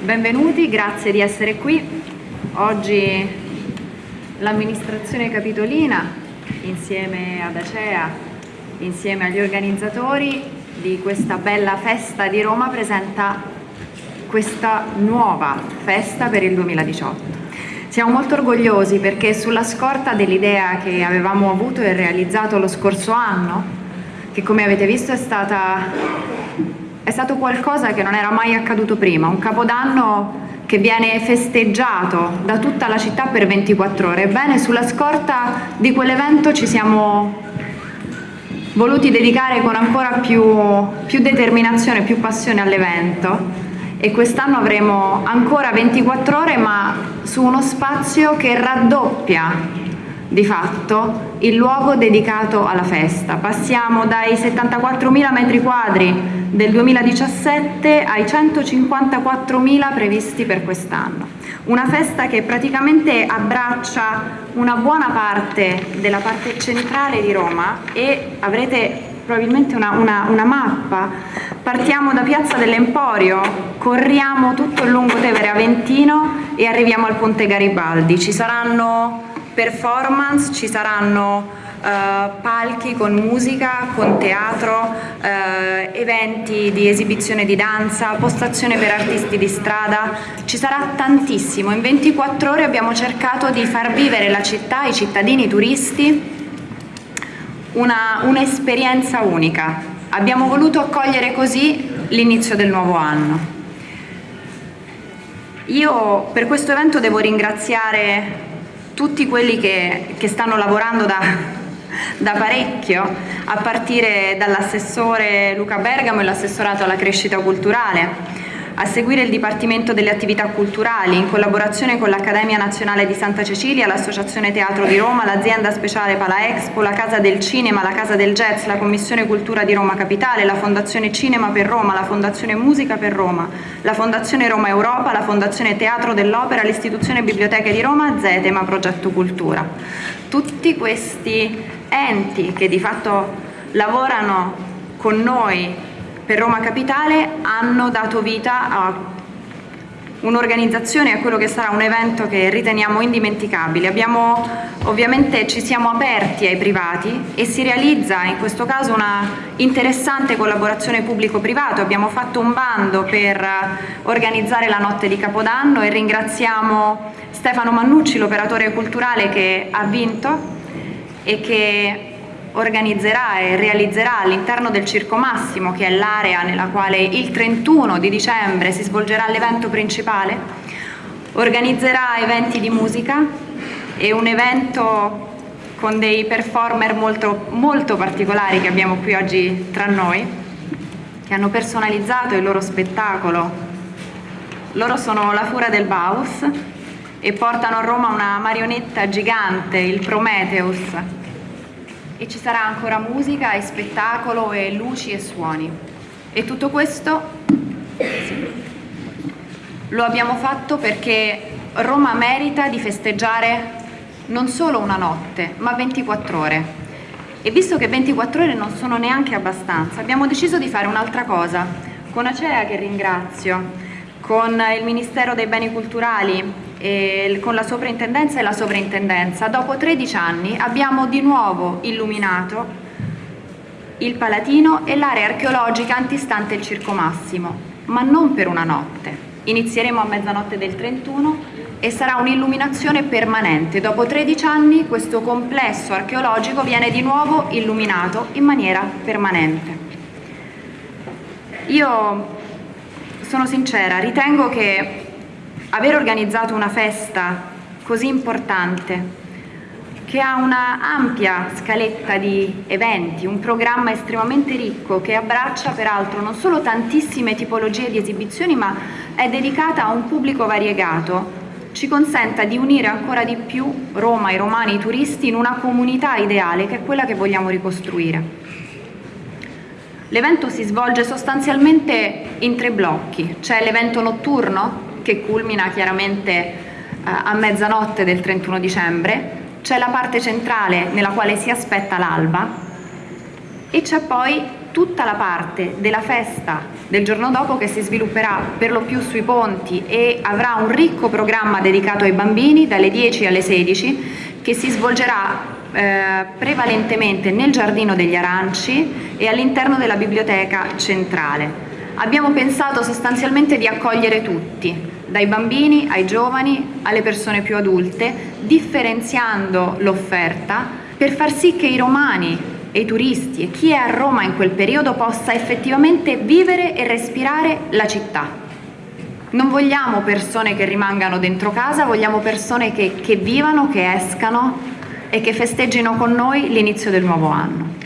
benvenuti, grazie di essere qui. Oggi l'amministrazione capitolina, insieme ad Acea, insieme agli organizzatori di questa bella festa di Roma, presenta questa nuova festa per il 2018. Siamo molto orgogliosi perché sulla scorta dell'idea che avevamo avuto e realizzato lo scorso anno, che come avete visto è, stata, è stato qualcosa che non era mai accaduto prima, un capodanno che viene festeggiato da tutta la città per 24 ore. Ebbene, sulla scorta di quell'evento ci siamo voluti dedicare con ancora più, più determinazione, più passione all'evento e quest'anno avremo ancora 24 ore ma su uno spazio che raddoppia di fatto il luogo dedicato alla festa. Passiamo dai 74.000 metri quadri del 2017 ai 154.000 previsti per quest'anno. Una festa che praticamente abbraccia una buona parte della parte centrale di Roma e avrete probabilmente una, una, una mappa. Partiamo da Piazza dell'Emporio, corriamo tutto il lungotevere Aventino e arriviamo al Ponte Garibaldi. Ci saranno performance, ci saranno Uh, palchi con musica, con teatro, uh, eventi di esibizione di danza, postazione per artisti di strada, ci sarà tantissimo. In 24 ore abbiamo cercato di far vivere la città, i cittadini, i turisti un'esperienza un unica. Abbiamo voluto accogliere così l'inizio del nuovo anno. Io per questo evento devo ringraziare tutti quelli che, che stanno lavorando da, da parecchio, a partire dall'assessore Luca Bergamo e l'assessorato alla crescita culturale, a seguire il Dipartimento delle Attività Culturali, in collaborazione con l'Accademia Nazionale di Santa Cecilia, l'Associazione Teatro di Roma, l'Azienda Speciale Pala Expo, la Casa del Cinema, la Casa del Jazz, la Commissione Cultura di Roma Capitale, la Fondazione Cinema per Roma, la Fondazione Musica per Roma, la Fondazione Roma Europa, la Fondazione Teatro dell'Opera, l'Istituzione Biblioteche di Roma, Zetema Progetto Cultura. Tutti questi enti che di fatto lavorano con noi per Roma Capitale hanno dato vita a un'organizzazione, a quello che sarà un evento che riteniamo indimenticabile. Abbiamo, ovviamente ci siamo aperti ai privati e si realizza in questo caso una interessante collaborazione pubblico-privato. Abbiamo fatto un bando per organizzare la notte di Capodanno e ringraziamo Stefano Mannucci, l'operatore culturale che ha vinto e che organizzerà e realizzerà all'interno del Circo Massimo, che è l'area nella quale il 31 di dicembre si svolgerà l'evento principale, organizzerà eventi di musica e un evento con dei performer molto, molto particolari che abbiamo qui oggi tra noi, che hanno personalizzato il loro spettacolo. Loro sono la Fura del Baus e portano a Roma una marionetta gigante, il Prometheus, e ci sarà ancora musica e spettacolo e luci e suoni. E tutto questo sì, lo abbiamo fatto perché Roma merita di festeggiare non solo una notte, ma 24 ore. E visto che 24 ore non sono neanche abbastanza, abbiamo deciso di fare un'altra cosa. Con Acea, che ringrazio, con il Ministero dei Beni Culturali eh, con la soprintendenza e la sovrintendenza, dopo 13 anni abbiamo di nuovo illuminato il Palatino e l'area archeologica antistante il Circo Massimo, ma non per una notte. Inizieremo a mezzanotte del 31 e sarà un'illuminazione permanente. Dopo 13 anni questo complesso archeologico viene di nuovo illuminato in maniera permanente. Io sono sincera, ritengo che aver organizzato una festa così importante che ha una ampia scaletta di eventi, un programma estremamente ricco che abbraccia peraltro non solo tantissime tipologie di esibizioni ma è dedicata a un pubblico variegato, ci consenta di unire ancora di più Roma, i romani, i turisti in una comunità ideale che è quella che vogliamo ricostruire. L'evento si svolge sostanzialmente in tre blocchi, c'è l'evento notturno che culmina chiaramente eh, a mezzanotte del 31 dicembre, c'è la parte centrale nella quale si aspetta l'alba e c'è poi tutta la parte della festa del giorno dopo che si svilupperà per lo più sui ponti e avrà un ricco programma dedicato ai bambini dalle 10 alle 16 che si svolgerà eh, prevalentemente nel Giardino degli Aranci e all'interno della biblioteca centrale. Abbiamo pensato sostanzialmente di accogliere tutti, dai bambini ai giovani alle persone più adulte, differenziando l'offerta per far sì che i romani e i turisti e chi è a Roma in quel periodo possa effettivamente vivere e respirare la città. Non vogliamo persone che rimangano dentro casa, vogliamo persone che, che vivano, che escano e che festeggino con noi l'inizio del nuovo anno.